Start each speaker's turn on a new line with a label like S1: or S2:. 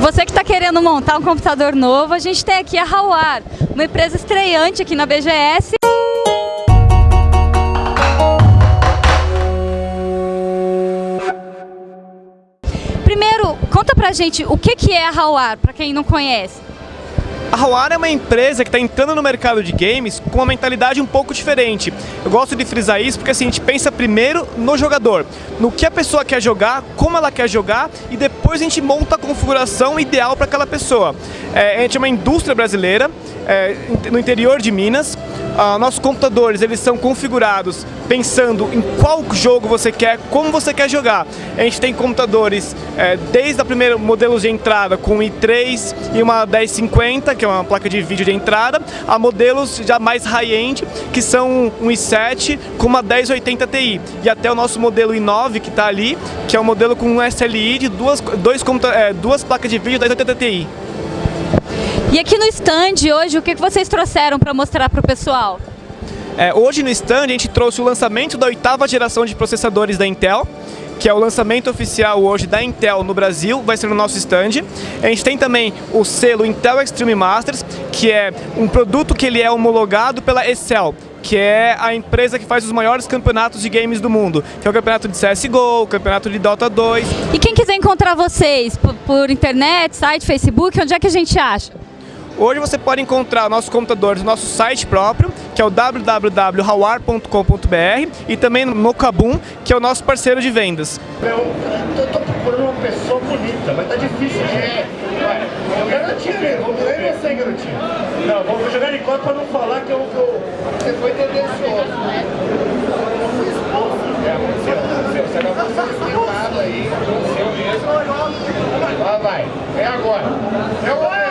S1: Você que está querendo montar um computador novo, a gente tem aqui a Hawar, uma empresa estreante aqui na BGS. Primeiro, conta pra gente o que, é a Hawar, para quem não conhece.
S2: A Hawara é uma empresa que está entrando no mercado de games com uma mentalidade um pouco diferente. Eu gosto de frisar isso porque assim, a gente pensa primeiro no jogador, no que a pessoa quer jogar, como ela quer jogar e depois a gente monta a configuração ideal para aquela pessoa. É, a gente é uma indústria brasileira, é, no interior de Minas, ah, nossos computadores eles são configurados pensando em qual jogo você quer, como você quer jogar. A gente tem computadores é, desde a primeira modelos de entrada com i3 e uma 1050, que é uma placa de vídeo de entrada, a modelos já mais high-end, que são um i7 com uma 1080 Ti. E até o nosso modelo i9 que está ali, que é um modelo com um SLI de duas, dois, é, duas placas de vídeo 1080 Ti.
S1: E aqui no stand hoje, o que vocês trouxeram para mostrar para o pessoal?
S2: É, hoje no stand a gente trouxe o lançamento da oitava geração de processadores da Intel, que é o lançamento oficial hoje da Intel no Brasil, vai ser no nosso stand. A gente tem também o selo Intel Extreme Masters, que é um produto que ele é homologado pela Excel, que é a empresa que faz os maiores campeonatos de games do mundo, que é o campeonato de CSGO, o campeonato de Dota 2.
S1: E quem quiser encontrar vocês por, por internet, site, Facebook, onde é que a gente acha?
S2: Hoje você pode encontrar nossos computadores no nosso site próprio, que é o www.hawar.com.br e também no Kabum, que é o nosso parceiro de vendas.
S3: Eu, tô procurando uma pessoa bonita, mas tá difícil. É, garotinha mesmo, vamos ver você, garotinho. Não, vou jogar de conta pra não falar que eu, eu você foi tendencioso. De aí, aconteceu mesmo. Lá vai, é agora. É o